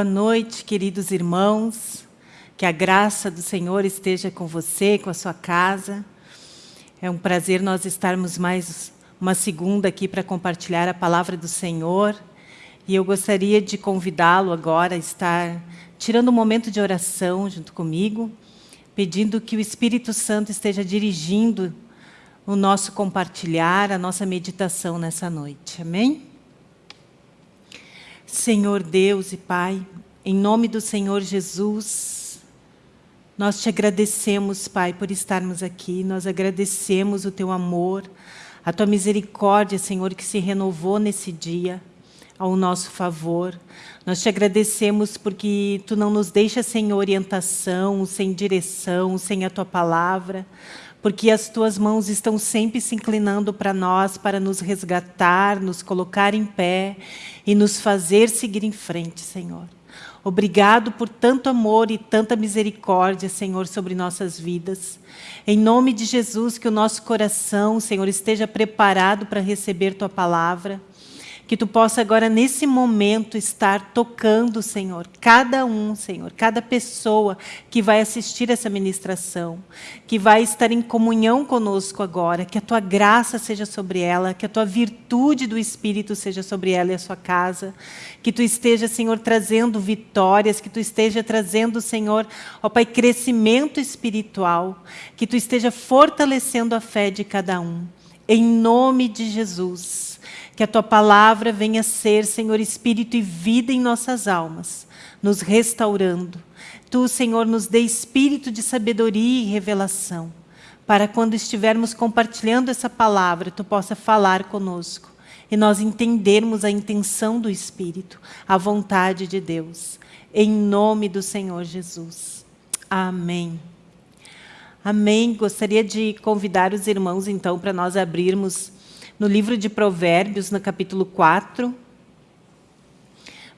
Boa noite, queridos irmãos. Que a graça do Senhor esteja com você, com a sua casa. É um prazer nós estarmos mais uma segunda aqui para compartilhar a palavra do Senhor. E eu gostaria de convidá-lo agora a estar tirando um momento de oração junto comigo, pedindo que o Espírito Santo esteja dirigindo o nosso compartilhar, a nossa meditação nessa noite. Amém? Senhor Deus e Pai, em nome do Senhor Jesus, nós te agradecemos, Pai, por estarmos aqui. Nós agradecemos o Teu amor, a Tua misericórdia, Senhor, que se renovou nesse dia ao nosso favor. Nós te agradecemos porque Tu não nos deixas sem orientação, sem direção, sem a Tua palavra, porque as Tuas mãos estão sempre se inclinando para nós, para nos resgatar, nos colocar em pé e nos fazer seguir em frente, Senhor. Obrigado por tanto amor e tanta misericórdia, Senhor, sobre nossas vidas. Em nome de Jesus, que o nosso coração, Senhor, esteja preparado para receber Tua palavra que tu possa agora, nesse momento, estar tocando, Senhor, cada um, Senhor, cada pessoa que vai assistir essa ministração, que vai estar em comunhão conosco agora, que a tua graça seja sobre ela, que a tua virtude do Espírito seja sobre ela e a sua casa, que tu esteja, Senhor, trazendo vitórias, que tu esteja trazendo, Senhor, ó Pai, crescimento espiritual, que tu esteja fortalecendo a fé de cada um. Em nome de Jesus. Que a Tua palavra venha ser, Senhor, Espírito e vida em nossas almas, nos restaurando. Tu, Senhor, nos dê espírito de sabedoria e revelação, para quando estivermos compartilhando essa palavra, Tu possa falar conosco e nós entendermos a intenção do Espírito, a vontade de Deus. Em nome do Senhor Jesus. Amém. Amém. Gostaria de convidar os irmãos, então, para nós abrirmos no livro de Provérbios, no capítulo 4.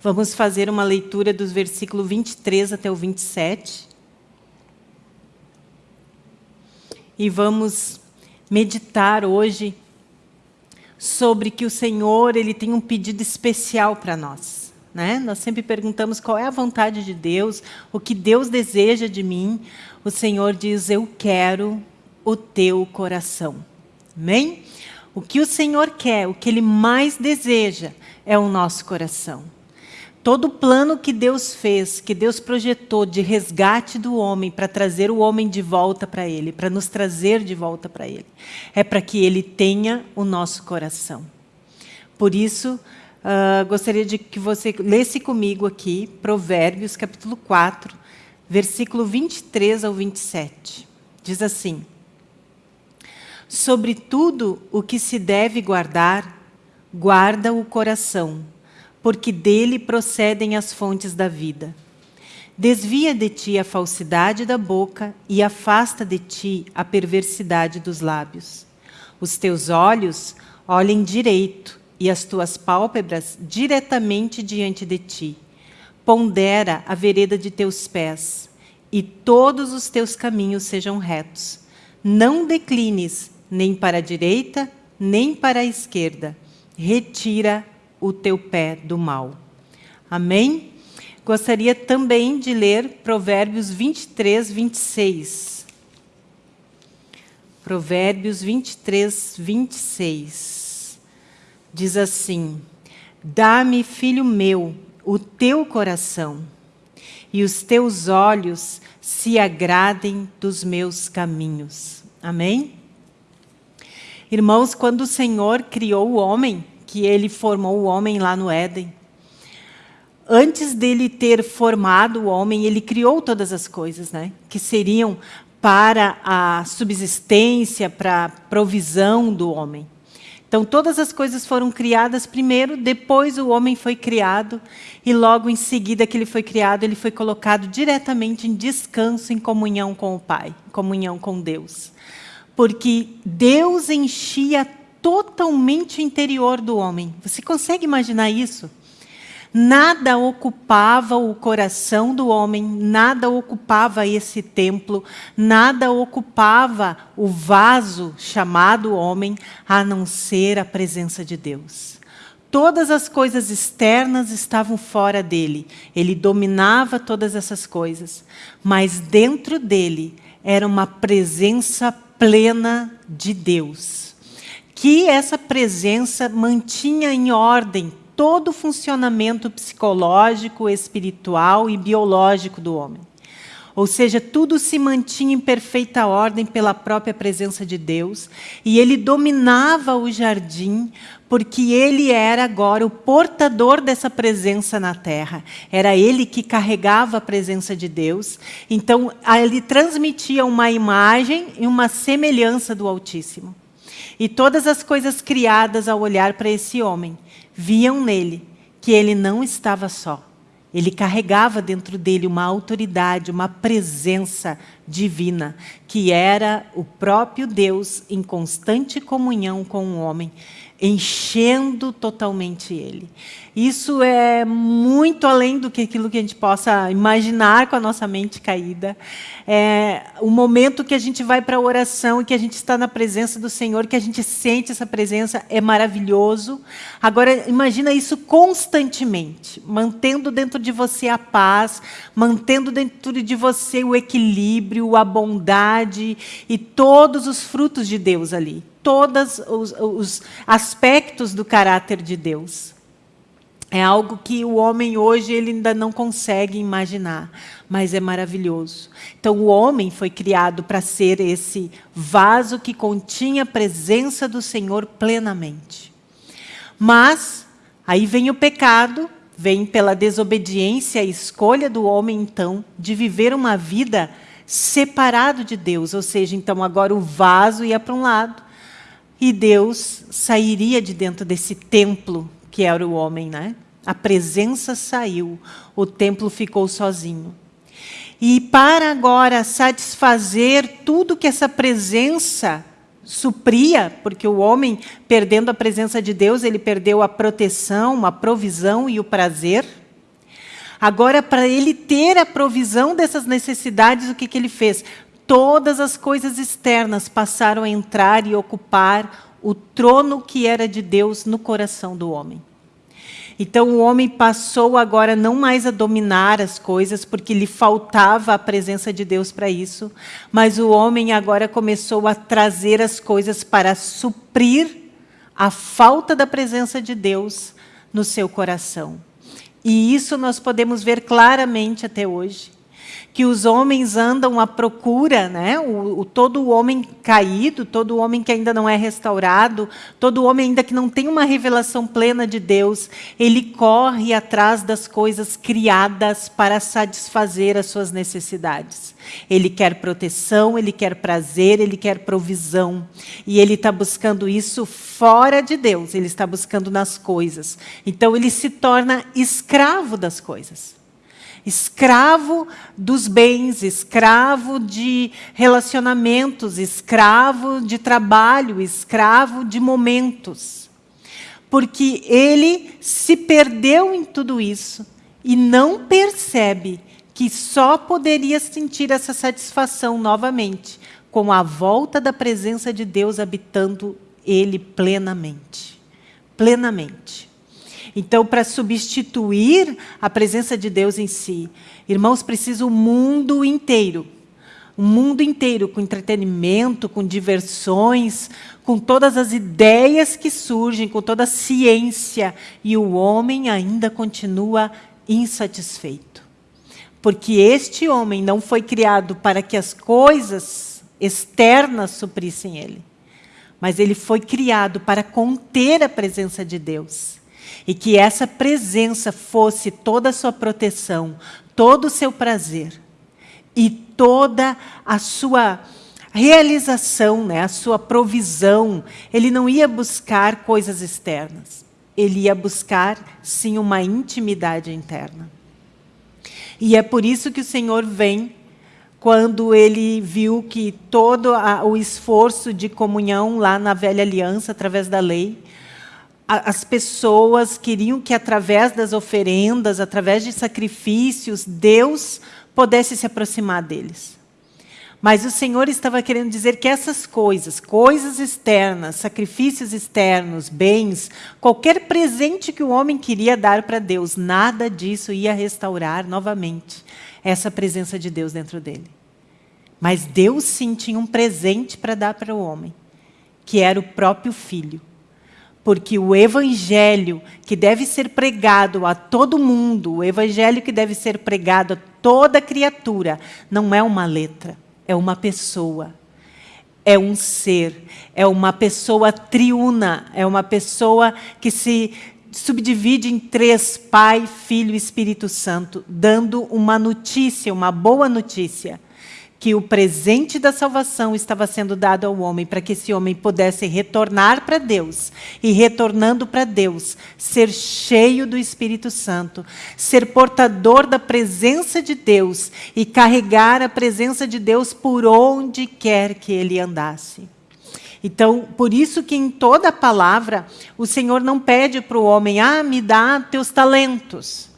Vamos fazer uma leitura dos versículos 23 até o 27. E vamos meditar hoje sobre que o Senhor ele tem um pedido especial para nós. Né? Nós sempre perguntamos qual é a vontade de Deus, o que Deus deseja de mim. O Senhor diz, eu quero o teu coração. Amém? O que o Senhor quer, o que Ele mais deseja, é o nosso coração. Todo o plano que Deus fez, que Deus projetou de resgate do homem, para trazer o homem de volta para Ele, para nos trazer de volta para Ele, é para que Ele tenha o nosso coração. Por isso, uh, gostaria de que você lesse comigo aqui, Provérbios, capítulo 4, versículo 23 ao 27. Diz assim, Sobre tudo o que se deve guardar, guarda o coração, porque dele procedem as fontes da vida. Desvia de ti a falsidade da boca e afasta de ti a perversidade dos lábios. Os teus olhos olhem direito e as tuas pálpebras diretamente diante de ti. Pondera a vereda de teus pés e todos os teus caminhos sejam retos. Não declines nem para a direita, nem para a esquerda. Retira o teu pé do mal. Amém? Gostaria também de ler Provérbios 23, 26. Provérbios 23, 26. Diz assim, Dá-me, filho meu, o teu coração, e os teus olhos se agradem dos meus caminhos. Amém? Irmãos, quando o Senhor criou o homem, que ele formou o homem lá no Éden, antes dele ter formado o homem, ele criou todas as coisas, né? Que seriam para a subsistência, para a provisão do homem. Então, todas as coisas foram criadas primeiro, depois o homem foi criado, e logo em seguida que ele foi criado, ele foi colocado diretamente em descanso, em comunhão com o Pai, em comunhão com Deus porque Deus enchia totalmente o interior do homem. Você consegue imaginar isso? Nada ocupava o coração do homem, nada ocupava esse templo, nada ocupava o vaso chamado homem, a não ser a presença de Deus. Todas as coisas externas estavam fora dele. Ele dominava todas essas coisas. Mas dentro dele era uma presença plena de Deus. Que essa presença mantinha em ordem todo o funcionamento psicológico, espiritual e biológico do homem. Ou seja, tudo se mantinha em perfeita ordem pela própria presença de Deus, e ele dominava o jardim, porque ele era agora o portador dessa presença na terra. Era ele que carregava a presença de Deus. Então, ele transmitia uma imagem e uma semelhança do Altíssimo. E todas as coisas criadas ao olhar para esse homem, viam nele que ele não estava só ele carregava dentro dele uma autoridade, uma presença divina, que era o próprio Deus em constante comunhão com o homem, enchendo totalmente ele. Isso é muito além do que aquilo que a gente possa imaginar com a nossa mente caída. É o momento que a gente vai para a oração e que a gente está na presença do Senhor, que a gente sente essa presença, é maravilhoso. Agora, imagina isso constantemente, mantendo dentro de você a paz, mantendo dentro de você o equilíbrio, a bondade e todos os frutos de Deus ali. Todos os, os aspectos do caráter de Deus. É algo que o homem hoje ele ainda não consegue imaginar, mas é maravilhoso. Então o homem foi criado para ser esse vaso que continha a presença do Senhor plenamente. Mas aí vem o pecado, vem pela desobediência e escolha do homem então de viver uma vida separado de Deus, ou seja, então agora o vaso ia para um lado e Deus sairia de dentro desse templo que era o homem, né? A presença saiu, o templo ficou sozinho. E para agora satisfazer tudo que essa presença supria, porque o homem, perdendo a presença de Deus, ele perdeu a proteção, a provisão e o prazer. Agora, para ele ter a provisão dessas necessidades, o que, que ele fez? Todas as coisas externas passaram a entrar e ocupar o trono que era de Deus no coração do homem. Então o homem passou agora não mais a dominar as coisas, porque lhe faltava a presença de Deus para isso, mas o homem agora começou a trazer as coisas para suprir a falta da presença de Deus no seu coração. E isso nós podemos ver claramente até hoje que os homens andam à procura, né? O, o, todo homem caído, todo homem que ainda não é restaurado, todo homem ainda que não tem uma revelação plena de Deus, ele corre atrás das coisas criadas para satisfazer as suas necessidades. Ele quer proteção, ele quer prazer, ele quer provisão. E ele está buscando isso fora de Deus, ele está buscando nas coisas. Então ele se torna escravo das coisas escravo dos bens, escravo de relacionamentos, escravo de trabalho, escravo de momentos. Porque ele se perdeu em tudo isso e não percebe que só poderia sentir essa satisfação novamente com a volta da presença de Deus habitando ele plenamente. Plenamente. Então, para substituir a presença de Deus em si, irmãos, precisa o mundo inteiro. O mundo inteiro, com entretenimento, com diversões, com todas as ideias que surgem, com toda a ciência. E o homem ainda continua insatisfeito. Porque este homem não foi criado para que as coisas externas suprissem ele. Mas ele foi criado para conter a presença de Deus e que essa presença fosse toda a sua proteção, todo o seu prazer e toda a sua realização, né, a sua provisão. Ele não ia buscar coisas externas. Ele ia buscar, sim, uma intimidade interna. E é por isso que o Senhor vem quando ele viu que todo o esforço de comunhão lá na velha aliança, através da lei, as pessoas queriam que, através das oferendas, através de sacrifícios, Deus pudesse se aproximar deles. Mas o Senhor estava querendo dizer que essas coisas, coisas externas, sacrifícios externos, bens, qualquer presente que o homem queria dar para Deus, nada disso ia restaurar novamente essa presença de Deus dentro dele. Mas Deus sim tinha um presente para dar para o homem, que era o próprio Filho. Porque o evangelho que deve ser pregado a todo mundo, o evangelho que deve ser pregado a toda criatura, não é uma letra é uma pessoa, é um ser, é uma pessoa triuna, é uma pessoa que se subdivide em três, Pai, Filho e Espírito Santo, dando uma notícia, uma boa notícia que o presente da salvação estava sendo dado ao homem para que esse homem pudesse retornar para Deus e retornando para Deus, ser cheio do Espírito Santo, ser portador da presença de Deus e carregar a presença de Deus por onde quer que ele andasse. Então, por isso que em toda a palavra, o Senhor não pede para o homem, ah, me dá teus talentos,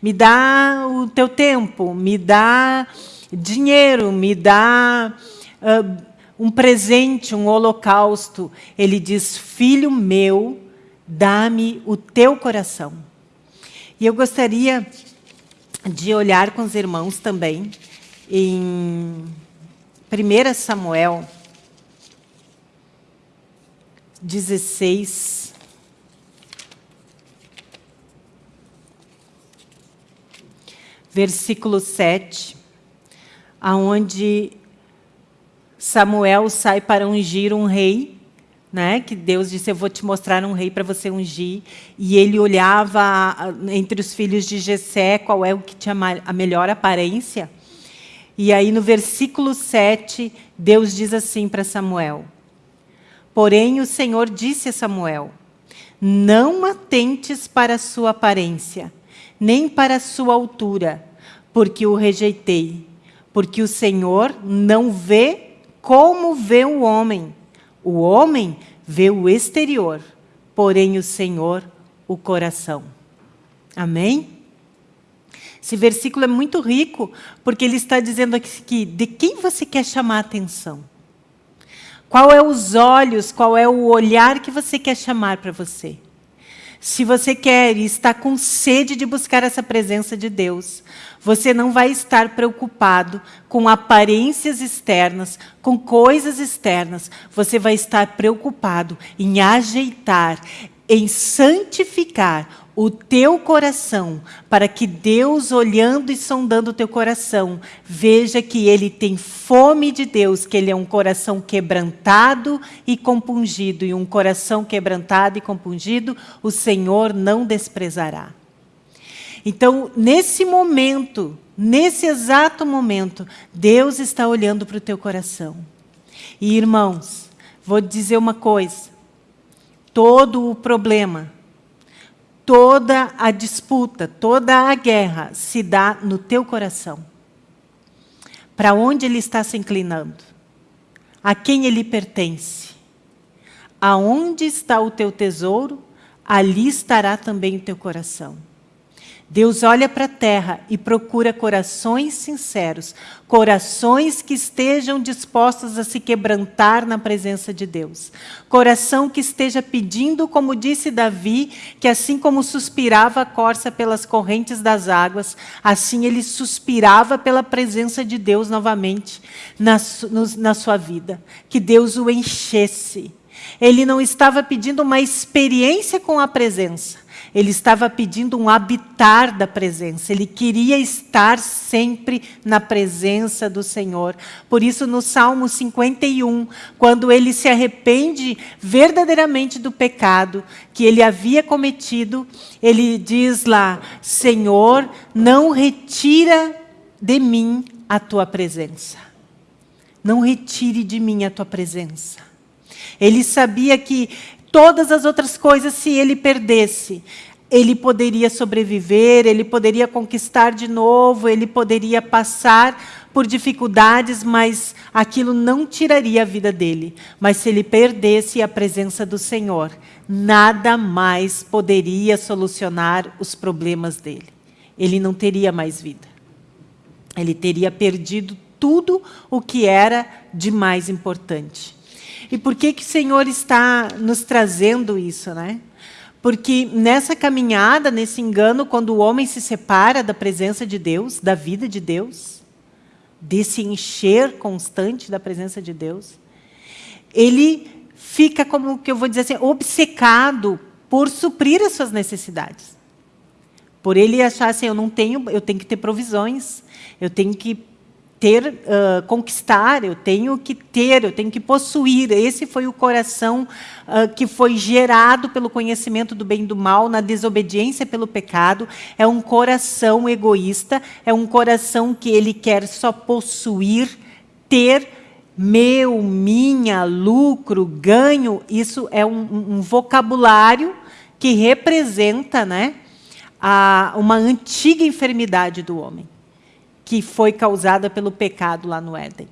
me dá o teu tempo, me dá dinheiro, me dá uh, um presente, um holocausto. Ele diz, filho meu, dá-me o teu coração. E eu gostaria de olhar com os irmãos também em 1 Samuel 16, versículo 7 aonde Samuel sai para ungir um rei, né? que Deus disse, eu vou te mostrar um rei para você ungir. E ele olhava entre os filhos de Jessé qual é o que tinha a melhor aparência. E aí no versículo 7, Deus diz assim para Samuel, Porém o Senhor disse a Samuel, não atentes para a sua aparência, nem para a sua altura, porque o rejeitei porque o Senhor não vê como vê o homem. O homem vê o exterior, porém o Senhor o coração. Amém? Esse versículo é muito rico, porque ele está dizendo aqui que de quem você quer chamar a atenção? Qual é os olhos, qual é o olhar que você quer chamar para você? Se você quer e está com sede de buscar essa presença de Deus, você não vai estar preocupado com aparências externas, com coisas externas. Você vai estar preocupado em ajeitar, em santificar o teu coração, para que Deus, olhando e sondando o teu coração, veja que ele tem fome de Deus, que ele é um coração quebrantado e compungido, e um coração quebrantado e compungido, o Senhor não desprezará. Então, nesse momento, nesse exato momento, Deus está olhando para o teu coração. E, irmãos, vou dizer uma coisa, todo o problema, toda a disputa, toda a guerra se dá no teu coração. Para onde ele está se inclinando? A quem ele pertence? Aonde está o teu tesouro, ali estará também o teu coração. Deus olha para a terra e procura corações sinceros, corações que estejam dispostos a se quebrantar na presença de Deus. Coração que esteja pedindo, como disse Davi, que assim como suspirava a corça pelas correntes das águas, assim ele suspirava pela presença de Deus novamente na, na sua vida. Que Deus o enchesse. Ele não estava pedindo uma experiência com a presença, ele estava pedindo um habitar da presença. Ele queria estar sempre na presença do Senhor. Por isso, no Salmo 51, quando ele se arrepende verdadeiramente do pecado que ele havia cometido, ele diz lá, Senhor, não retira de mim a tua presença. Não retire de mim a tua presença. Ele sabia que todas as outras coisas, se ele perdesse, ele poderia sobreviver, ele poderia conquistar de novo, ele poderia passar por dificuldades, mas aquilo não tiraria a vida dele. Mas se ele perdesse a presença do Senhor, nada mais poderia solucionar os problemas dele. Ele não teria mais vida. Ele teria perdido tudo o que era de mais importante. E por que, que o Senhor está nos trazendo isso? Né? Porque nessa caminhada, nesse engano, quando o homem se separa da presença de Deus, da vida de Deus, desse encher constante da presença de Deus, ele fica, como que eu vou dizer assim, obcecado por suprir as suas necessidades. Por ele achar assim, eu não tenho, eu tenho que ter provisões, eu tenho que ter, uh, conquistar, eu tenho que ter, eu tenho que possuir. Esse foi o coração uh, que foi gerado pelo conhecimento do bem e do mal, na desobediência pelo pecado. É um coração egoísta, é um coração que ele quer só possuir, ter, meu, minha, lucro, ganho. Isso é um, um vocabulário que representa né, a, uma antiga enfermidade do homem que foi causada pelo pecado lá no Éden.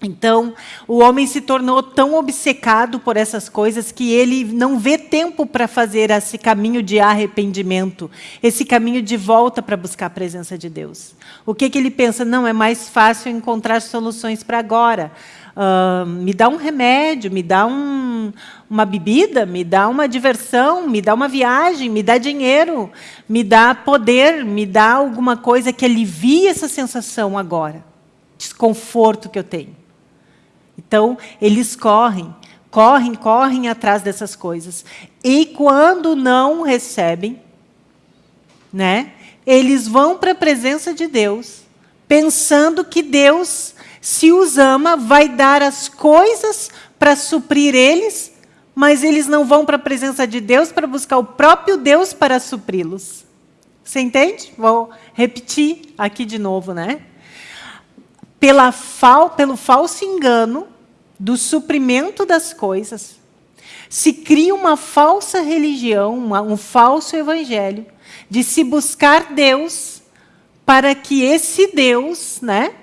Então, o homem se tornou tão obcecado por essas coisas que ele não vê tempo para fazer esse caminho de arrependimento, esse caminho de volta para buscar a presença de Deus. O que, que ele pensa? Não, é mais fácil encontrar soluções para agora. Me dá um remédio, me dá um, uma bebida, me dá uma diversão, me dá uma viagem, me dá dinheiro, me dá poder, me dá alguma coisa que alivie essa sensação agora, desconforto que eu tenho. Então, eles correm, correm, correm atrás dessas coisas. E quando não recebem, né, eles vão para a presença de Deus, pensando que Deus se os ama, vai dar as coisas para suprir eles, mas eles não vão para a presença de Deus para buscar o próprio Deus para supri-los. Você entende? Vou repetir aqui de novo, né? Pela fal, pelo falso engano do suprimento das coisas, se cria uma falsa religião, uma, um falso evangelho, de se buscar Deus para que esse Deus, né?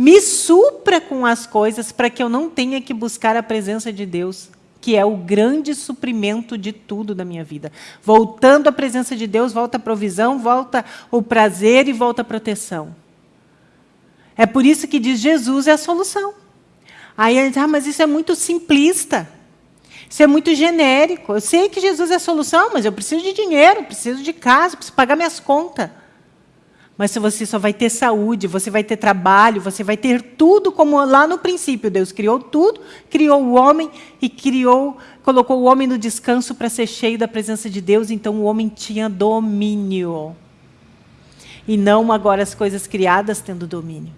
Me supra com as coisas para que eu não tenha que buscar a presença de Deus, que é o grande suprimento de tudo da minha vida. Voltando à presença de Deus, volta a provisão, volta o prazer e volta a proteção. É por isso que diz Jesus é a solução. Aí gente diz, ah, mas isso é muito simplista. Isso é muito genérico. Eu sei que Jesus é a solução, mas eu preciso de dinheiro, preciso de casa, preciso pagar minhas contas mas você só vai ter saúde, você vai ter trabalho, você vai ter tudo como lá no princípio. Deus criou tudo, criou o homem e criou, colocou o homem no descanso para ser cheio da presença de Deus, então o homem tinha domínio. E não agora as coisas criadas tendo domínio.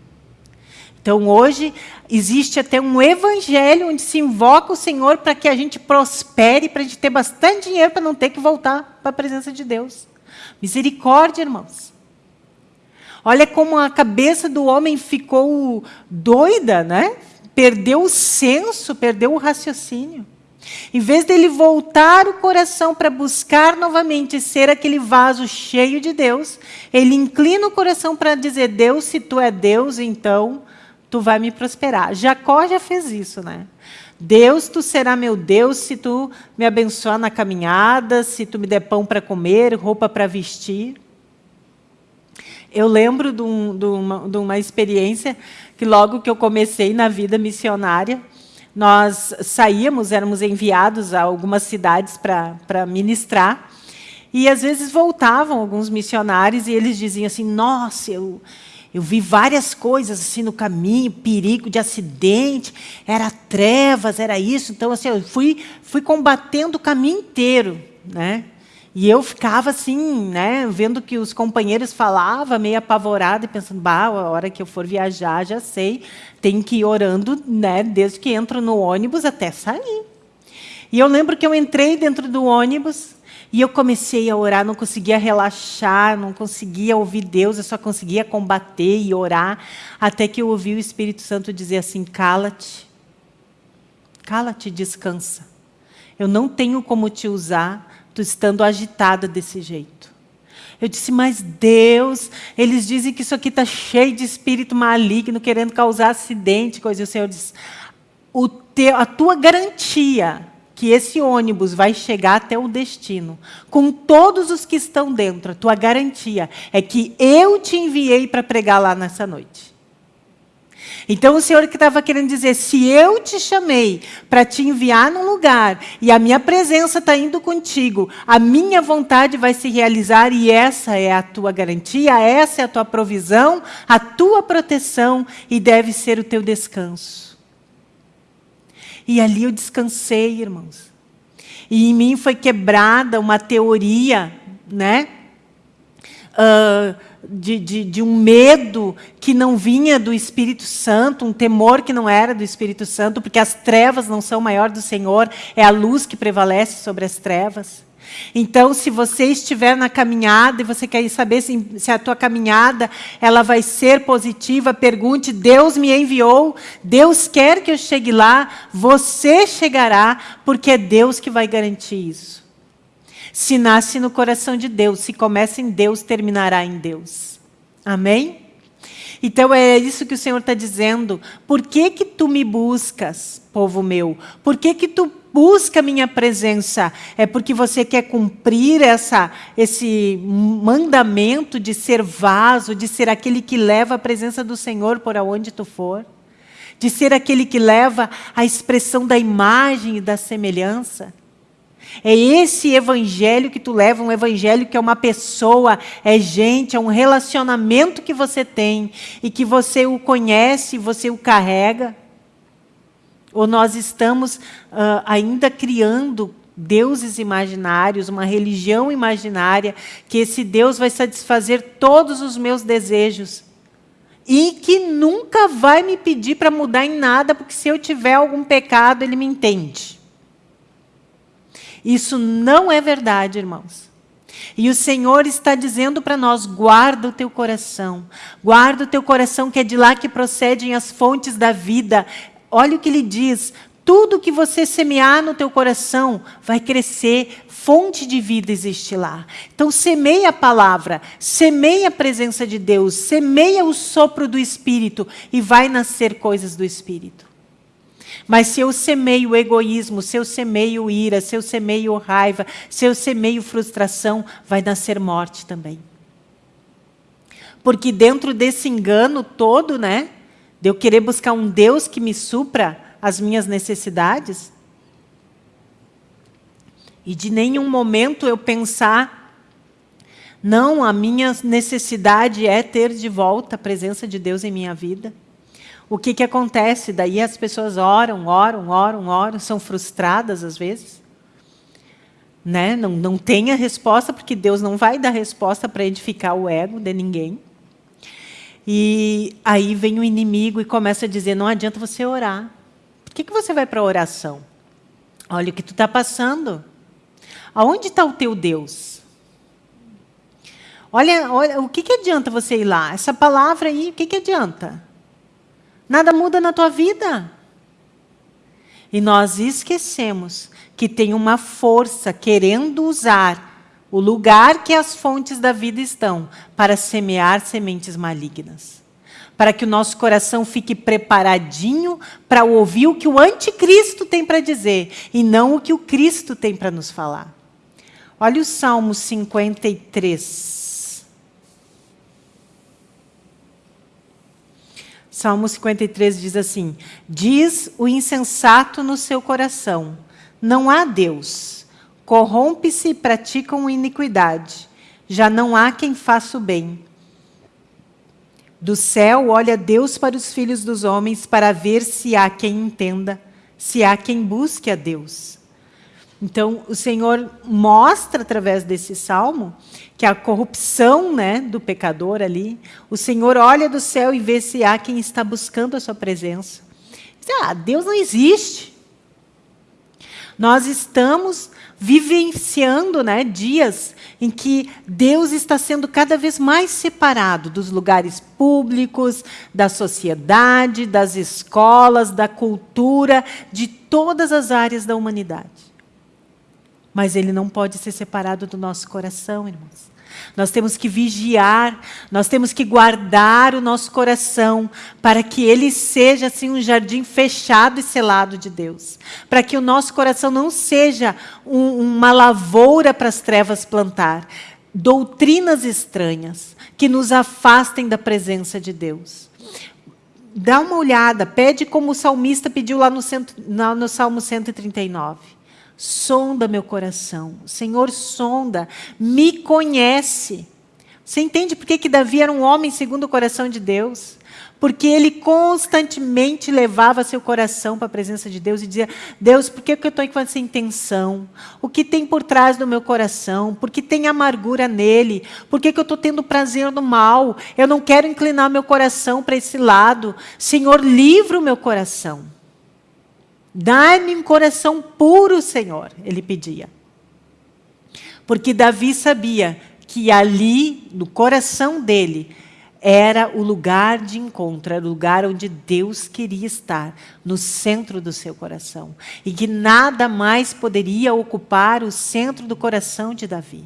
Então, hoje, existe até um evangelho onde se invoca o Senhor para que a gente prospere, para a gente ter bastante dinheiro, para não ter que voltar para a presença de Deus. Misericórdia, irmãos. Olha como a cabeça do homem ficou doida, né? Perdeu o senso, perdeu o raciocínio. Em vez dele voltar o coração para buscar novamente ser aquele vaso cheio de Deus, ele inclina o coração para dizer: Deus, se tu é Deus, então tu vai me prosperar. Jacó já fez isso, né? Deus, tu será meu Deus se tu me abençoar na caminhada, se tu me der pão para comer, roupa para vestir. Eu lembro de, um, de, uma, de uma experiência que logo que eu comecei na vida missionária, nós saíamos, éramos enviados a algumas cidades para ministrar, e às vezes voltavam alguns missionários e eles diziam assim, nossa, eu, eu vi várias coisas assim no caminho, perigo de acidente, era trevas, era isso. Então, assim, eu fui, fui combatendo o caminho inteiro. Né? E eu ficava assim, né, vendo que os companheiros falavam, meio apavorada, e pensando, bah, a hora que eu for viajar, já sei, tem que ir orando, né, desde que entro no ônibus até sair. E eu lembro que eu entrei dentro do ônibus e eu comecei a orar, não conseguia relaxar, não conseguia ouvir Deus, eu só conseguia combater e orar, até que eu ouvi o Espírito Santo dizer assim: cala-te, cala-te, descansa. Eu não tenho como te usar tu estando agitada desse jeito. Eu disse, mas Deus, eles dizem que isso aqui está cheio de espírito maligno, querendo causar acidente, coisa. E o Senhor diz, o teu, a tua garantia que esse ônibus vai chegar até o destino, com todos os que estão dentro, a tua garantia é que eu te enviei para pregar lá nessa noite. Então o Senhor que estava querendo dizer, se eu te chamei para te enviar num lugar e a minha presença está indo contigo, a minha vontade vai se realizar e essa é a tua garantia, essa é a tua provisão, a tua proteção e deve ser o teu descanso. E ali eu descansei, irmãos. E em mim foi quebrada uma teoria, né? Uh, de, de, de, um medo que não vinha do Espírito Santo, um temor que não era do Espírito Santo, porque as trevas não são maior do Senhor, é a luz que prevalece sobre as trevas. Então, se você estiver na caminhada e você quer saber se, se, a tua caminhada ela vai ser positiva, pergunte, Deus me enviou, Deus quer que eu chegue lá, você chegará, porque é Deus que vai garantir isso. Se nasce no coração de Deus, se começa em Deus, terminará em Deus. Amém? Então é isso que o Senhor está dizendo. Por que que tu me buscas, povo meu? Por que que tu busca a minha presença? É porque você quer cumprir essa, esse mandamento de ser vaso, de ser aquele que leva a presença do Senhor por aonde tu for? De ser aquele que leva a expressão da imagem e da semelhança? É esse evangelho que tu leva, um evangelho que é uma pessoa, é gente, é um relacionamento que você tem e que você o conhece, você o carrega? Ou nós estamos uh, ainda criando deuses imaginários, uma religião imaginária, que esse Deus vai satisfazer todos os meus desejos e que nunca vai me pedir para mudar em nada, porque se eu tiver algum pecado, ele me entende. Isso não é verdade, irmãos. E o Senhor está dizendo para nós: guarda o teu coração, guarda o teu coração, que é de lá que procedem as fontes da vida. Olha o que ele diz: tudo que você semear no teu coração vai crescer, fonte de vida existe lá. Então semeia a palavra, semeia a presença de Deus, semeia o sopro do Espírito e vai nascer coisas do Espírito. Mas se eu semeio egoísmo, se eu semeio ira, se eu semeio raiva, se eu semeio frustração, vai nascer morte também. Porque dentro desse engano todo, né, de eu querer buscar um Deus que me supra as minhas necessidades, e de nenhum momento eu pensar, não, a minha necessidade é ter de volta a presença de Deus em minha vida o que, que acontece? Daí as pessoas oram, oram, oram, oram, são frustradas às vezes. Né? Não, não tem a resposta, porque Deus não vai dar resposta para edificar o ego de ninguém. E aí vem o inimigo e começa a dizer, não adianta você orar. Por que, que você vai para a oração? Olha o que tu está passando. Aonde está o teu Deus? Olha, olha, o que, que adianta você ir lá? Essa palavra aí, o que, que adianta? Nada muda na tua vida. E nós esquecemos que tem uma força querendo usar o lugar que as fontes da vida estão para semear sementes malignas. Para que o nosso coração fique preparadinho para ouvir o que o anticristo tem para dizer e não o que o Cristo tem para nos falar. Olha o Salmo 53. Salmo 53 diz assim: Diz o insensato no seu coração: Não há Deus. Corrompe-se e praticam iniquidade. Já não há quem faça o bem. Do céu olha Deus para os filhos dos homens para ver se há quem entenda, se há quem busque a Deus. Então, o Senhor mostra através desse salmo que a corrupção né, do pecador ali, o Senhor olha do céu e vê se há quem está buscando a sua presença. Ah, Deus não existe. Nós estamos vivenciando né, dias em que Deus está sendo cada vez mais separado dos lugares públicos, da sociedade, das escolas, da cultura, de todas as áreas da humanidade. Mas ele não pode ser separado do nosso coração, irmãos. Nós temos que vigiar, nós temos que guardar o nosso coração para que ele seja assim um jardim fechado e selado de Deus. Para que o nosso coração não seja um, uma lavoura para as trevas plantar. Doutrinas estranhas que nos afastem da presença de Deus. dá uma olhada, pede como o salmista pediu lá no, cento, no, Salmo 139. Sonda meu coração. Senhor, sonda, me conhece. Você entende por que, que Davi era um homem segundo o coração de Deus? Porque ele constantemente levava seu coração para a presença de Deus e dizia: Deus, por que, que eu estou com essa intenção? O que tem por trás do meu coração? Por que tem amargura nele? Por que, que eu estou tendo prazer no mal? Eu não quero inclinar meu coração para esse lado. Senhor, livra o meu coração. Dá-me um coração puro, Senhor, ele pedia. Porque Davi sabia que ali, no coração dele, era o lugar de encontro, era o lugar onde Deus queria estar, no centro do seu coração. E que nada mais poderia ocupar o centro do coração de Davi.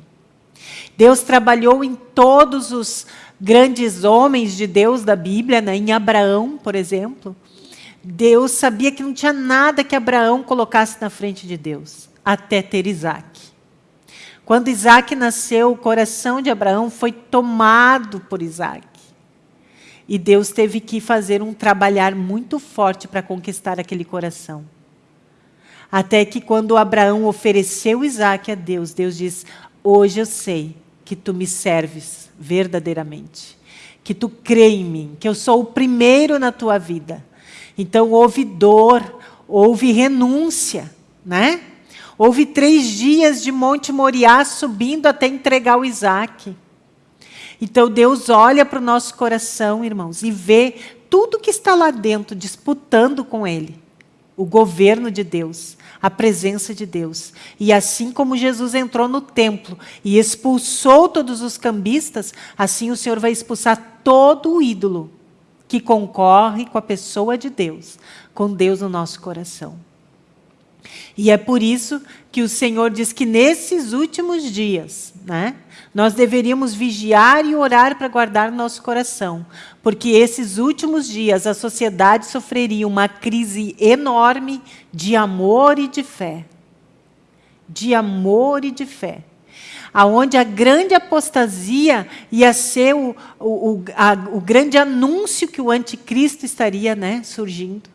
Deus trabalhou em todos os grandes homens de Deus da Bíblia, né? em Abraão, por exemplo. Deus sabia que não tinha nada que Abraão colocasse na frente de Deus, até ter Isaac. Quando Isaac nasceu, o coração de Abraão foi tomado por Isaac. E Deus teve que fazer um trabalhar muito forte para conquistar aquele coração. Até que quando Abraão ofereceu Isaac a Deus, Deus diz, hoje eu sei que tu me serves verdadeiramente. Que tu crê em mim, que eu sou o primeiro na tua vida. Então houve dor, houve renúncia, né? Houve três dias de Monte Moriá subindo até entregar o Isaac. Então Deus olha para o nosso coração, irmãos, e vê tudo que está lá dentro disputando com Ele. O governo de Deus, a presença de Deus. E assim como Jesus entrou no templo e expulsou todos os cambistas, assim o Senhor vai expulsar todo o ídolo que concorre com a pessoa de Deus, com Deus no nosso coração. E é por isso que o Senhor diz que nesses últimos dias, né, nós deveríamos vigiar e orar para guardar nosso coração, porque esses últimos dias a sociedade sofreria uma crise enorme de amor e de fé. De amor e de fé aonde a grande apostasia ia ser o, o, o, a, o grande anúncio que o anticristo estaria né, surgindo.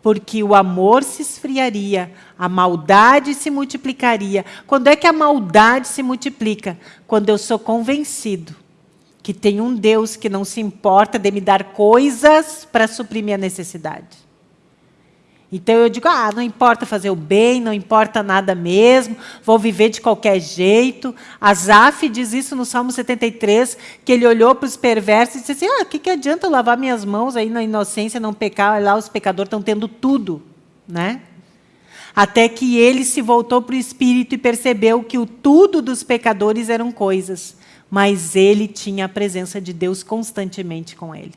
Porque o amor se esfriaria, a maldade se multiplicaria. Quando é que a maldade se multiplica? Quando eu sou convencido que tem um Deus que não se importa de me dar coisas para suprir minha necessidade. Então eu digo, ah, não importa fazer o bem, não importa nada mesmo, vou viver de qualquer jeito. Asaf diz isso no Salmo 73, que ele olhou para os perversos e disse assim, ah, o que, que adianta eu lavar minhas mãos aí na inocência, não pecar, lá os pecadores estão tendo tudo. Né? Até que ele se voltou para o Espírito e percebeu que o tudo dos pecadores eram coisas, mas ele tinha a presença de Deus constantemente com ele.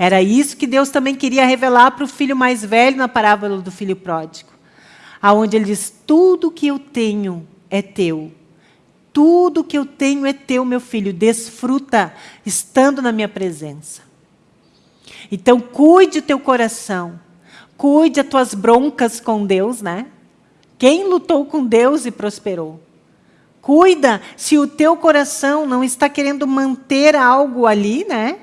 Era isso que Deus também queria revelar para o filho mais velho na parábola do filho pródigo. Aonde ele diz, tudo que eu tenho é teu. Tudo que eu tenho é teu, meu filho. Desfruta estando na minha presença. Então, cuide o teu coração. Cuide as tuas broncas com Deus, né? Quem lutou com Deus e prosperou? Cuida se o teu coração não está querendo manter algo ali, né?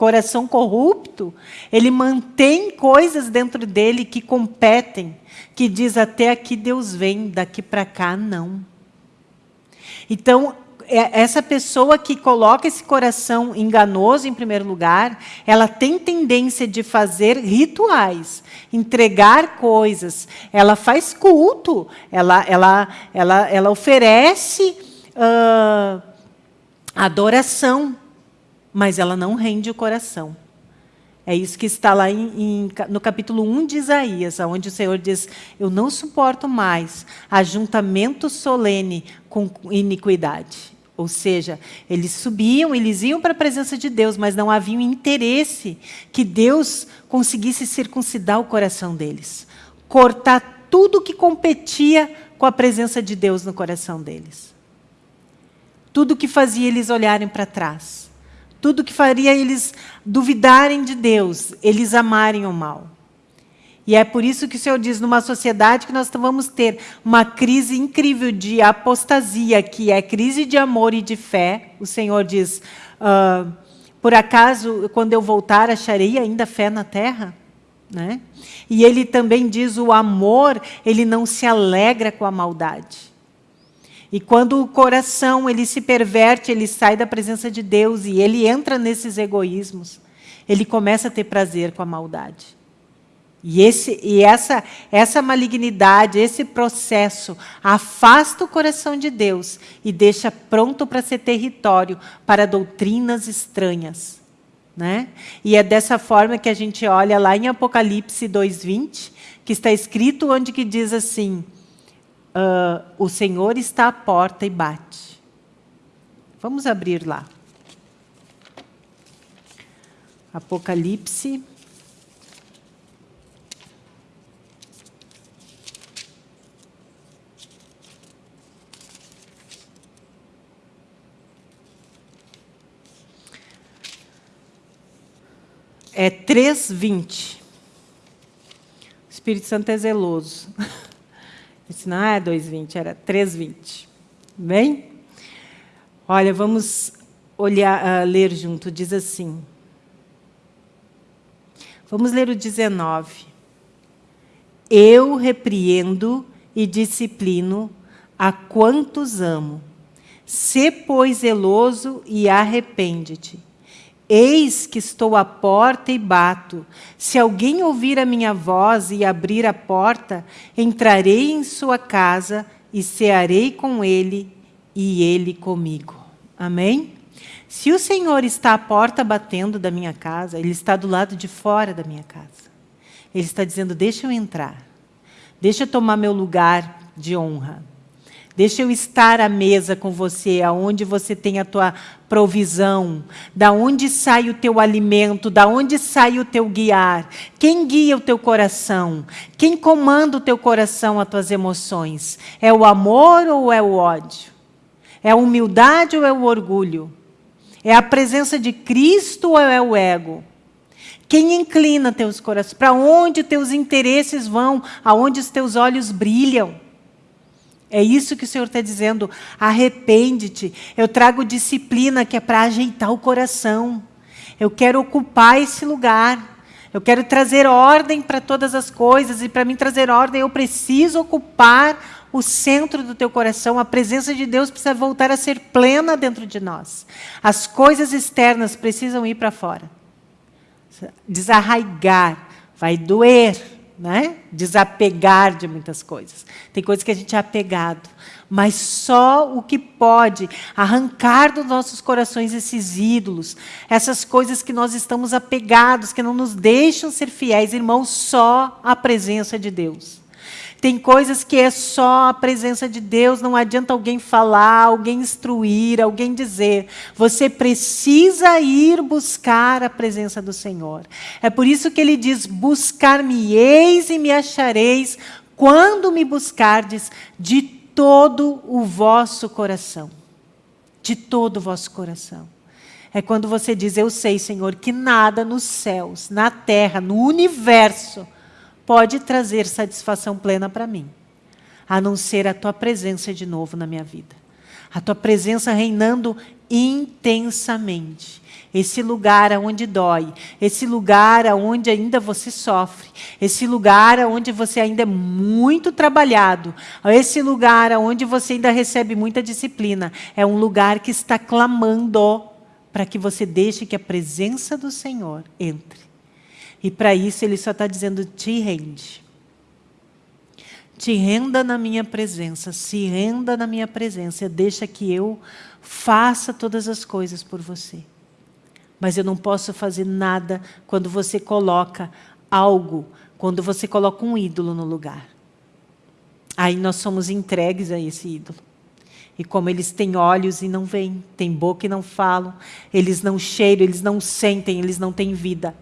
Coração corrupto, ele mantém coisas dentro dele que competem, que diz até aqui Deus vem, daqui para cá não. Então, é, essa pessoa que coloca esse coração enganoso em primeiro lugar, ela tem tendência de fazer rituais, entregar coisas, ela faz culto, ela, ela, ela, ela oferece uh, adoração, mas ela não rende o coração. É isso que está lá em, em, no capítulo 1 de Isaías, onde o Senhor diz, eu não suporto mais ajuntamento solene com iniquidade. Ou seja, eles subiam, eles iam para a presença de Deus, mas não havia interesse que Deus conseguisse circuncidar o coração deles. Cortar tudo que competia com a presença de Deus no coração deles. Tudo que fazia eles olharem para trás. Tudo que faria eles duvidarem de Deus, eles amarem o mal. E é por isso que o Senhor diz, numa sociedade que nós vamos ter uma crise incrível de apostasia, que é crise de amor e de fé. O Senhor diz, uh, Por acaso, quando eu voltar, acharei ainda fé na terra? Né? E ele também diz, o amor, ele não se alegra com a maldade. E quando o coração ele se perverte, ele sai da presença de Deus e ele entra nesses egoísmos, ele começa a ter prazer com a maldade. E, esse, e essa, essa malignidade, esse processo, afasta o coração de Deus e deixa pronto para ser território para doutrinas estranhas. Né? E é dessa forma que a gente olha lá em Apocalipse 2,20, que está escrito onde que diz assim, uh, o Senhor está à porta e bate. Vamos abrir lá. Apocalipse é 3,20. O Espírito Santo é zeloso. Disse, não é 2,20, era 3,20. Bem? Olha, vamos olhar, uh, ler junto. Diz assim. Vamos ler o 19. Eu repreendo e disciplino a quantos amo. Sê, pois, zeloso e arrepende-te. Eis que estou à porta e bato. Se alguém ouvir a minha voz e abrir a porta, entrarei em sua casa e cearei com ele e ele comigo. Amém? Se o Senhor está à porta batendo da minha casa, Ele está do lado de fora da minha casa. Ele está dizendo, deixa eu entrar. Deixa eu tomar meu lugar de honra. Deixa eu estar à mesa com você, aonde você tem a tua provisão, da onde sai o teu alimento, da onde sai o teu guiar, quem guia o teu coração, quem comanda o teu coração, as tuas emoções. É o amor ou é o ódio? É a humildade ou é o orgulho? É a presença de Cristo ou é o ego? Quem inclina teus corações? Para onde teus interesses vão? Aonde os teus olhos brilham? É isso que o Senhor está dizendo. Arrepende-te. Eu trago disciplina que é para ajeitar o coração. Eu quero ocupar esse lugar. Eu quero trazer ordem para todas as coisas. E para mim trazer ordem, eu preciso ocupar o centro do teu coração. A presença de Deus precisa voltar a ser plena dentro de nós. As coisas externas precisam ir para fora. Desarraigar. Vai doer né? desapegar de muitas coisas. Tem coisas que a gente é apegado, mas só o que pode arrancar dos nossos corações esses ídolos, essas coisas que nós estamos apegados, que não nos deixam ser fiéis, irmãos, só a presença de Deus. Tem coisas que é só a presença de Deus, não adianta alguém falar, alguém instruir, alguém dizer. Você precisa ir buscar a presença do Senhor. É por isso que ele diz, buscar-me-eis e me achareis, quando me buscardes de todo o vosso coração. De todo o vosso coração. É quando você diz, eu sei, Senhor, que nada nos céus, na terra, no universo, pode trazer satisfação plena para mim, a não ser a tua presença de novo na minha vida. A tua presença reinando intensamente. Esse lugar onde dói, esse lugar onde ainda você sofre, esse lugar onde você ainda é muito trabalhado, esse lugar onde você ainda recebe muita disciplina, é um lugar que está clamando para que você deixe que a presença do Senhor entre. E para isso ele só está dizendo, te rende. Te renda na minha presença, se renda na minha presença, deixa que eu faça todas as coisas por você. Mas eu não posso fazer nada quando você coloca algo, quando você coloca um ídolo no lugar. Aí nós somos entregues a esse ídolo. E como eles têm olhos e não veem, têm boca e não falam, eles não cheiram, eles não sentem, eles não têm vida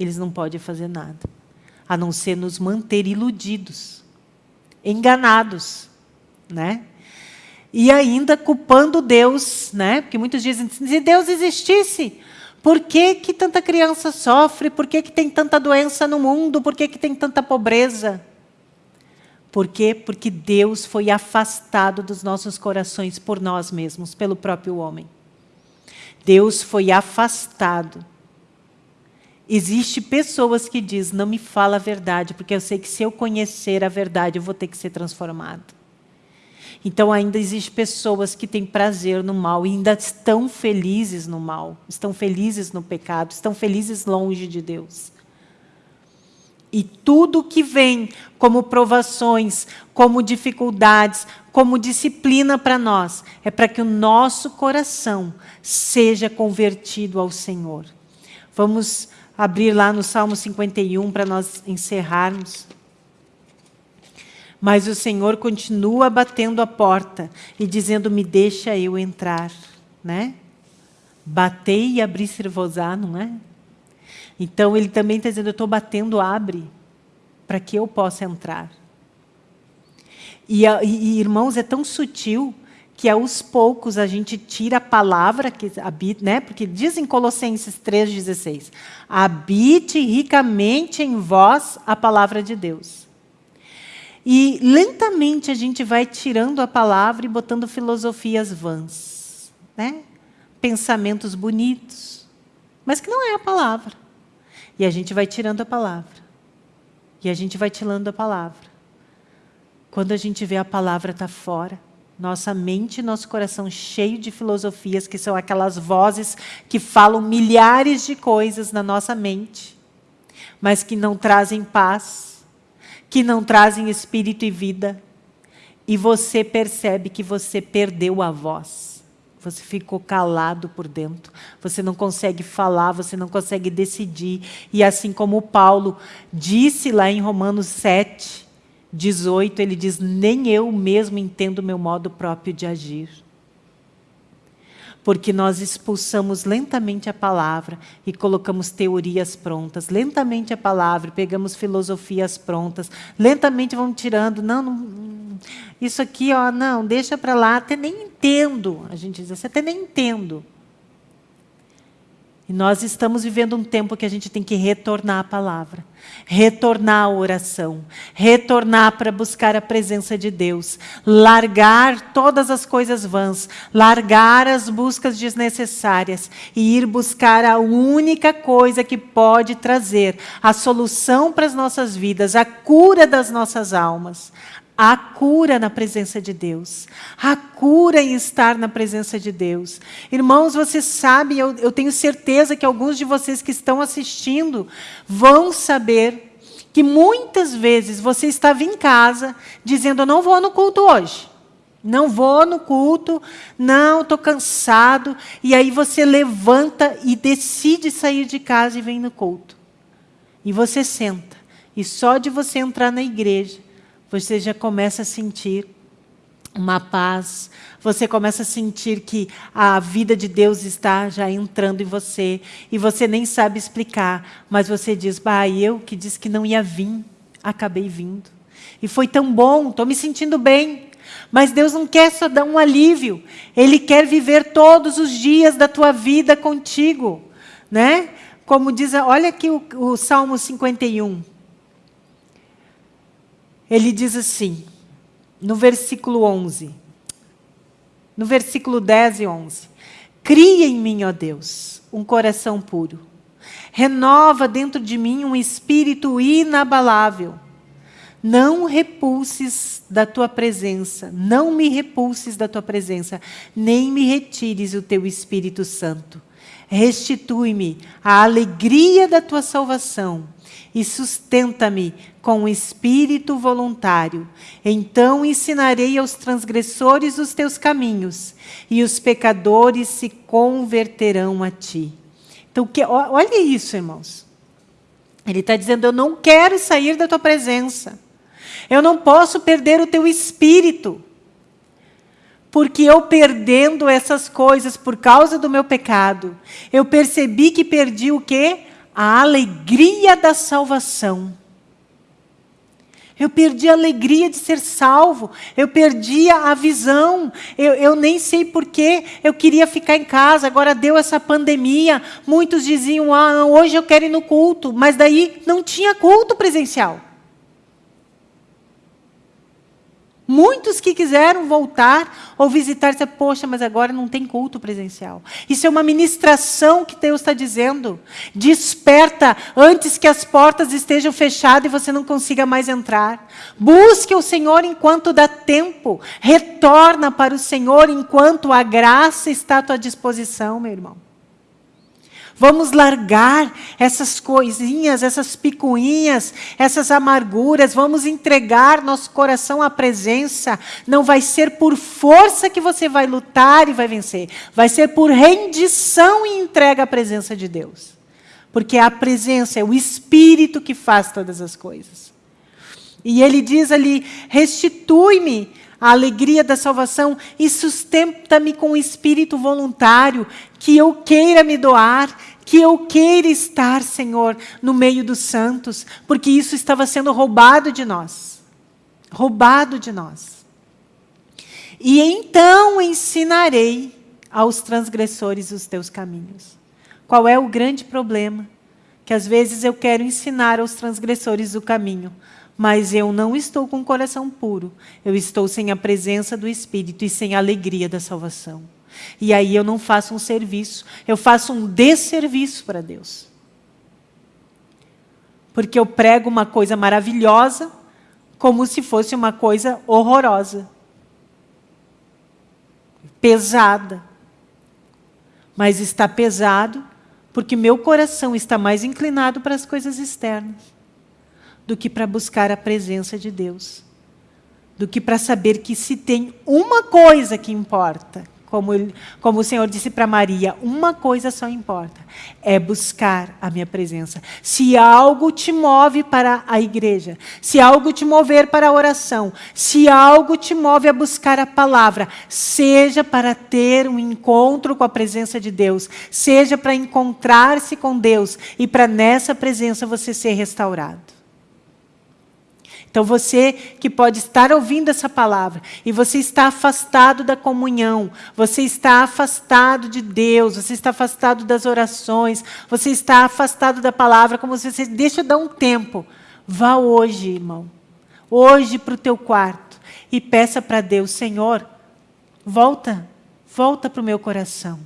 eles não podem fazer nada, a não ser nos manter iludidos, enganados, né? E ainda culpando Deus, né? Porque muitos dizem, se Deus existisse, por que, que tanta criança sofre? Por que, que tem tanta doença no mundo? Por que, que tem tanta pobreza? Por quê? Porque Deus foi afastado dos nossos corações por nós mesmos, pelo próprio homem. Deus foi afastado. Existem pessoas que dizem, não me fala a verdade, porque eu sei que se eu conhecer a verdade, eu vou ter que ser transformado. Então ainda existem pessoas que têm prazer no mal e ainda estão felizes no mal, estão felizes no pecado, estão felizes longe de Deus. E tudo que vem como provações, como dificuldades, como disciplina para nós, é para que o nosso coração seja convertido ao Senhor. Vamos abrir lá no Salmo 51 para nós encerrarmos. Mas o Senhor continua batendo a porta e dizendo, me deixa eu entrar. Né? Batei e abrir-se-vos-á, não é? Então, ele também está dizendo, eu estou batendo, abre, para que eu possa entrar. E, e, irmãos, é tão sutil que aos poucos a gente tira a palavra que habita, né? Porque diz em Colossenses 3:16, habite ricamente em vós a palavra de Deus. E lentamente a gente vai tirando a palavra e botando filosofias vãs, né? Pensamentos bonitos, mas que não é a palavra. E a gente vai tirando a palavra. E a gente vai tirando a palavra. Quando a gente vê a palavra tá fora, nossa mente e nosso coração cheio de filosofias, que são aquelas vozes que falam milhares de coisas na nossa mente, mas que não trazem paz, que não trazem espírito e vida. E você percebe que você perdeu a voz. Você ficou calado por dentro. Você não consegue falar, você não consegue decidir. E assim como Paulo disse lá em Romanos 7, 18, ele diz, nem eu mesmo entendo meu modo próprio de agir. Porque nós expulsamos lentamente a palavra e colocamos teorias prontas, lentamente a palavra, pegamos filosofias prontas, lentamente vamos tirando, não, não isso aqui, ó, não, deixa para lá, até nem entendo, a gente diz assim, até nem entendo. E nós estamos vivendo um tempo que a gente tem que retornar à palavra, retornar à oração, retornar para buscar a presença de Deus, largar todas as coisas vãs, largar as buscas desnecessárias e ir buscar a única coisa que pode trazer a solução para as nossas vidas, a cura das nossas almas, Há cura na presença de Deus. Há cura em estar na presença de Deus. Irmãos, você sabe, eu, eu tenho certeza que alguns de vocês que estão assistindo vão saber que muitas vezes você estava em casa dizendo, eu não vou no culto hoje. Não vou no culto, não, estou cansado. E aí você levanta e decide sair de casa e vem no culto. E você senta. E só de você entrar na igreja, você já começa a sentir uma paz, você começa a sentir que a vida de Deus está já entrando em você, e você nem sabe explicar, mas você diz, bah, eu que disse que não ia vir, acabei vindo. E foi tão bom, estou me sentindo bem. Mas Deus não quer só dar um alívio, Ele quer viver todos os dias da tua vida contigo. Né? Como diz, olha aqui o, o Salmo 51. Ele diz assim, no versículo 11, no versículo 10 e 11, Cria em mim, ó Deus, um coração puro. Renova dentro de mim um espírito inabalável. Não repulses da tua presença, não me repulses da tua presença, nem me retires o teu Espírito Santo. Restitui-me a alegria da tua salvação e sustenta-me com o espírito voluntário. Então ensinarei aos transgressores os teus caminhos, e os pecadores se converterão a ti. Então, que, olha isso, irmãos. Ele está dizendo, eu não quero sair da tua presença. Eu não posso perder o teu espírito. Porque eu perdendo essas coisas por causa do meu pecado, eu percebi que perdi o quê? A alegria da salvação. Eu perdi a alegria de ser salvo. Eu perdi a visão. Eu, eu nem sei porquê. Eu queria ficar em casa. Agora deu essa pandemia. Muitos diziam, ah, hoje eu quero ir no culto. Mas daí não tinha culto presencial. Muitos que quiseram voltar ou visitar, dizer, poxa, mas agora não tem culto presencial. Isso é uma ministração que Deus está dizendo. Desperta antes que as portas estejam fechadas e você não consiga mais entrar. Busque o Senhor enquanto dá tempo. Retorna para o Senhor enquanto a graça está à tua disposição, meu irmão. Vamos largar essas coisinhas, essas picuinhas, essas amarguras. Vamos entregar nosso coração à presença. Não vai ser por força que você vai lutar e vai vencer. Vai ser por rendição e entrega à presença de Deus. Porque a presença é o Espírito que faz todas as coisas. E ele diz ali: restitui-me a alegria da salvação e sustenta-me com o espírito voluntário, que eu queira me doar, que eu queira estar, Senhor, no meio dos santos, porque isso estava sendo roubado de nós. Roubado de nós. E então ensinarei aos transgressores os teus caminhos. Qual é o grande problema? Que às vezes eu quero ensinar aos transgressores o caminho, mas eu não estou com o coração puro. Eu estou sem a presença do Espírito e sem a alegria da salvação. E aí eu não faço um serviço, eu faço um desserviço para Deus. Porque eu prego uma coisa maravilhosa, como se fosse uma coisa horrorosa. Pesada. Mas está pesado porque meu coração está mais inclinado para as coisas externas do que para buscar a presença de Deus, do que para saber que se tem uma coisa que importa, como, como o Senhor disse para Maria, uma coisa só importa, é buscar a minha presença. Se algo te move para a igreja, se algo te mover para a oração, se algo te move a buscar a palavra, seja para ter um encontro com a presença de Deus, seja para encontrar-se com Deus e para nessa presença você ser restaurado. Então você que pode estar ouvindo essa palavra e você está afastado da comunhão, você está afastado de Deus, você está afastado das orações, você está afastado da palavra, como se você deixa dar um tempo. Vá hoje, irmão, hoje para o teu quarto e peça para Deus, Senhor, volta, volta para o meu coração.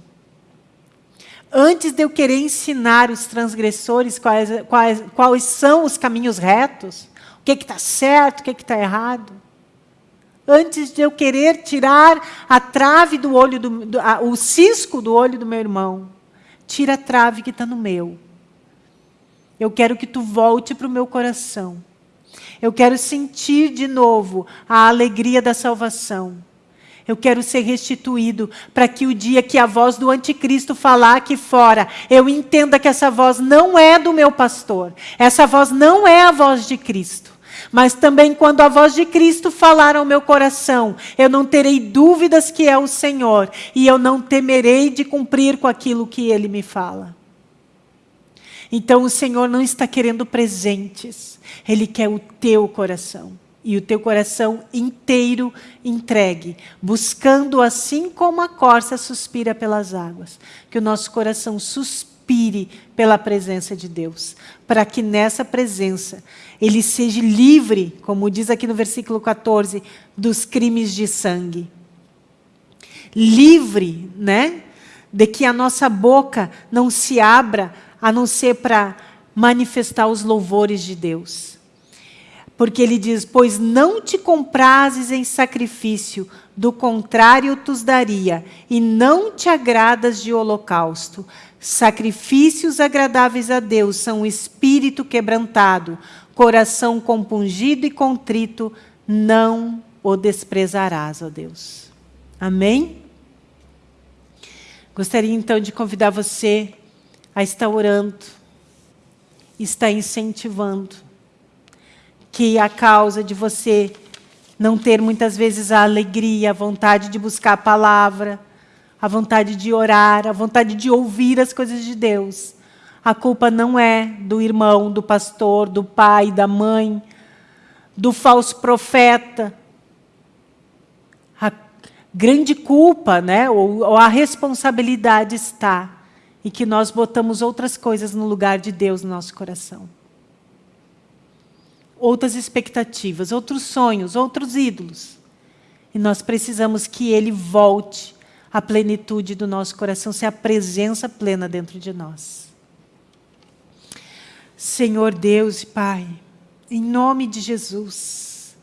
Antes de eu querer ensinar os transgressores quais, quais, quais são os caminhos retos, que está certo, o que está errado. Antes de eu querer tirar a trave do olho, do, do a, o cisco do olho do meu irmão, tira a trave que está no meu. Eu quero que tu volte para o meu coração. Eu quero sentir de novo a alegria da salvação. Eu quero ser restituído para que o dia que a voz do anticristo falar aqui fora, eu entenda que essa voz não é do meu pastor. Essa voz não é a voz de Cristo. Mas também quando a voz de Cristo falar ao meu coração, eu não terei dúvidas que é o Senhor e eu não temerei de cumprir com aquilo que Ele me fala. Então o Senhor não está querendo presentes, Ele quer o teu coração. E o teu coração inteiro entregue, buscando assim como a corça suspira pelas águas. Que o nosso coração suspire pela presença de Deus, para que nessa presença ele seja livre, como diz aqui no versículo 14, dos crimes de sangue. Livre, né? De que a nossa boca não se abra a não ser para manifestar os louvores de Deus. Porque ele diz: Pois não te comprases em sacrifício, do contrário tu os daria, e não te agradas de holocausto. Sacrifícios agradáveis a Deus são o espírito quebrantado, coração compungido e contrito, não o desprezarás, ó Deus. Amém? Gostaria então de convidar você a estar orando, estar incentivando, que a causa de você não ter muitas vezes a alegria, a vontade de buscar a palavra, a vontade de orar, a vontade de ouvir as coisas de Deus, a culpa não é do irmão, do pastor, do pai, da mãe, do falso profeta. A grande culpa, né, ou, ou a responsabilidade está em que nós botamos outras coisas no lugar de Deus no nosso coração. Outras expectativas, outros sonhos, outros ídolos. E nós precisamos que Ele volte à plenitude do nosso coração, ser a presença plena dentro de nós. Senhor Deus e Pai, em nome de Jesus,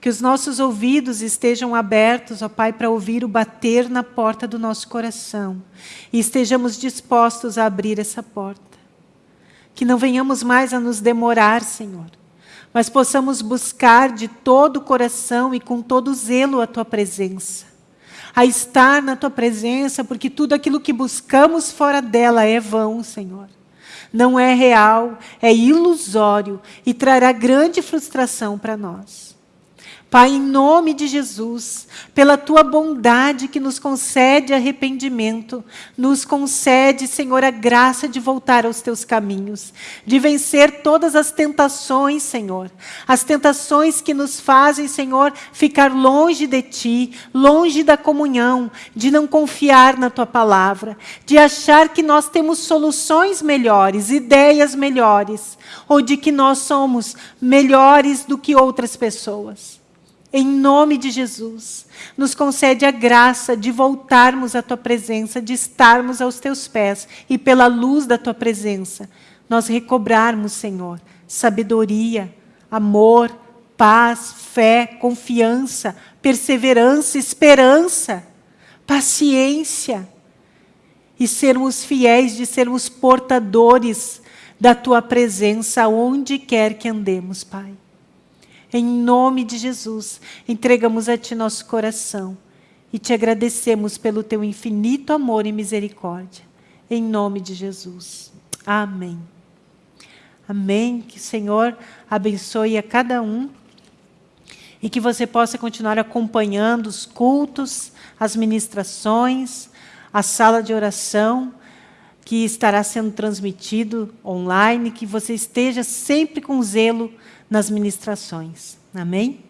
que os nossos ouvidos estejam abertos, ó Pai, para ouvir o bater na porta do nosso coração e estejamos dispostos a abrir essa porta. Que não venhamos mais a nos demorar, Senhor, mas possamos buscar de todo o coração e com todo zelo a Tua presença. A estar na Tua presença, porque tudo aquilo que buscamos fora dela é vão, Senhor. Não é real, é ilusório e trará grande frustração para nós. Pai, em nome de Jesus, pela tua bondade que nos concede arrependimento, nos concede, Senhor, a graça de voltar aos teus caminhos, de vencer todas as tentações, Senhor, as tentações que nos fazem, Senhor, ficar longe de ti, longe da comunhão, de não confiar na tua palavra, de achar que nós temos soluções melhores, ideias melhores, ou de que nós somos melhores do que outras pessoas em nome de Jesus, nos concede a graça de voltarmos à Tua presença, de estarmos aos Teus pés e pela luz da Tua presença, nós recobrarmos, Senhor, sabedoria, amor, paz, fé, confiança, perseverança, esperança, paciência e sermos fiéis de sermos portadores da Tua presença onde quer que andemos, Pai. Em nome de Jesus, entregamos a Ti nosso coração e te agradecemos pelo Teu infinito amor e misericórdia. Em nome de Jesus. Amém. Amém. Que o Senhor abençoe a cada um e que você possa continuar acompanhando os cultos, as ministrações, a sala de oração que estará sendo transmitido online, que você esteja sempre com zelo nas ministrações. Amém?